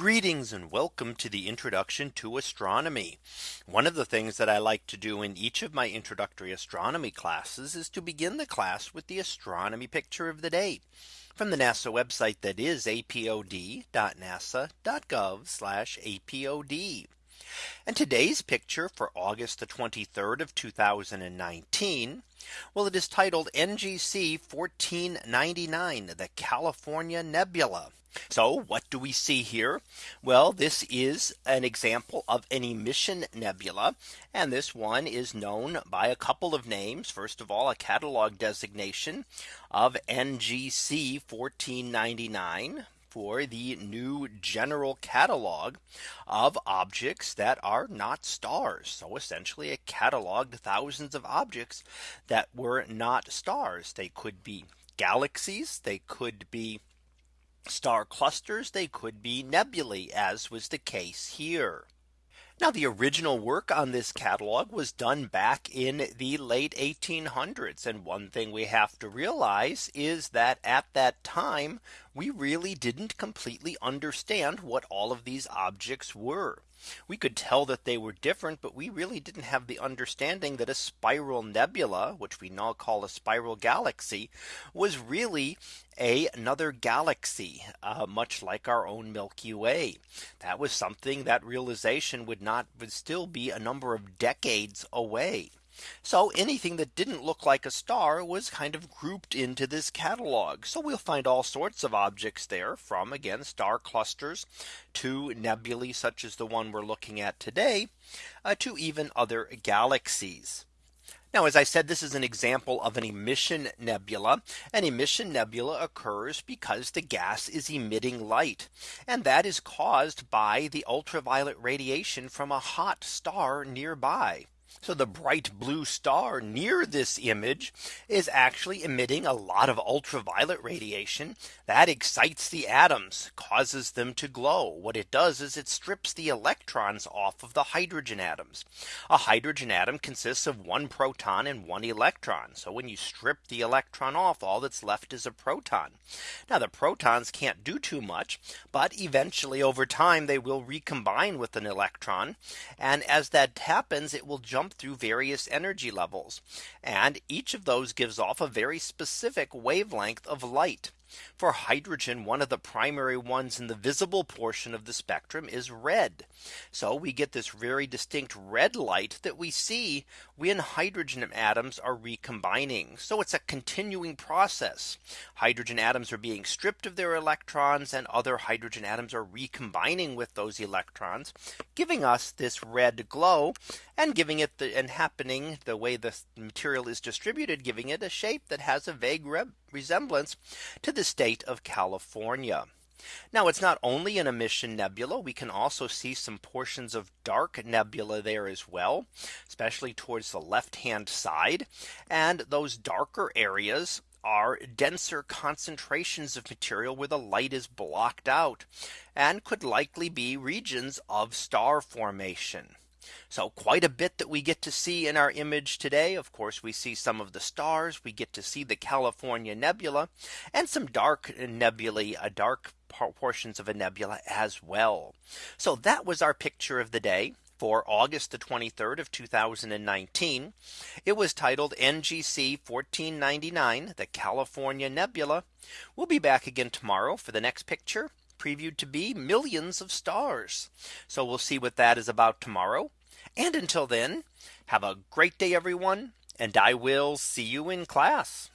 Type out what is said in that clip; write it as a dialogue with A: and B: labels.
A: Greetings and welcome to the introduction to astronomy. One of the things that I like to do in each of my introductory astronomy classes is to begin the class with the astronomy picture of the day from the NASA website that is apod.nasa.gov apod. And today's picture for August the 23rd of 2019. Well, it is titled NGC 1499, the California Nebula. So what do we see here? Well, this is an example of an emission nebula. And this one is known by a couple of names. First of all, a catalog designation of NGC 1499 for the new general catalog of objects that are not stars. So essentially it cataloged thousands of objects that were not stars. They could be galaxies, they could be star clusters, they could be nebulae as was the case here. Now the original work on this catalog was done back in the late 1800s. And one thing we have to realize is that at that time, we really didn't completely understand what all of these objects were. We could tell that they were different, but we really didn't have the understanding that a spiral nebula, which we now call a spiral galaxy, was really a, another galaxy, uh, much like our own Milky Way. That was something that realization would not would still be a number of decades away. So anything that didn't look like a star was kind of grouped into this catalog. So we'll find all sorts of objects there from again star clusters to nebulae such as the one we're looking at today uh, to even other galaxies. Now, as I said, this is an example of an emission nebula. An emission nebula occurs because the gas is emitting light. And that is caused by the ultraviolet radiation from a hot star nearby. So the bright blue star near this image is actually emitting a lot of ultraviolet radiation that excites the atoms causes them to glow. What it does is it strips the electrons off of the hydrogen atoms. A hydrogen atom consists of one proton and one electron. So when you strip the electron off all that's left is a proton. Now the protons can't do too much. But eventually over time they will recombine with an electron. And as that happens, it will jump jump through various energy levels. And each of those gives off a very specific wavelength of light. For hydrogen, one of the primary ones in the visible portion of the spectrum is red. So we get this very distinct red light that we see when hydrogen atoms are recombining. So it's a continuing process. Hydrogen atoms are being stripped of their electrons and other hydrogen atoms are recombining with those electrons, giving us this red glow and giving it the and happening the way the material is distributed, giving it a shape that has a vague red, resemblance to the state of California. Now it's not only an emission nebula, we can also see some portions of dark nebula there as well, especially towards the left hand side. And those darker areas are denser concentrations of material where the light is blocked out and could likely be regions of star formation. So quite a bit that we get to see in our image today. Of course, we see some of the stars, we get to see the California Nebula, and some dark nebulae, a uh, dark portions of a nebula as well. So that was our picture of the day for August the 23rd of 2019. It was titled NGC 1499 the California Nebula. We'll be back again tomorrow for the next picture previewed to be millions of stars. So we'll see what that is about tomorrow. And until then, have a great day, everyone. And I will see you in class.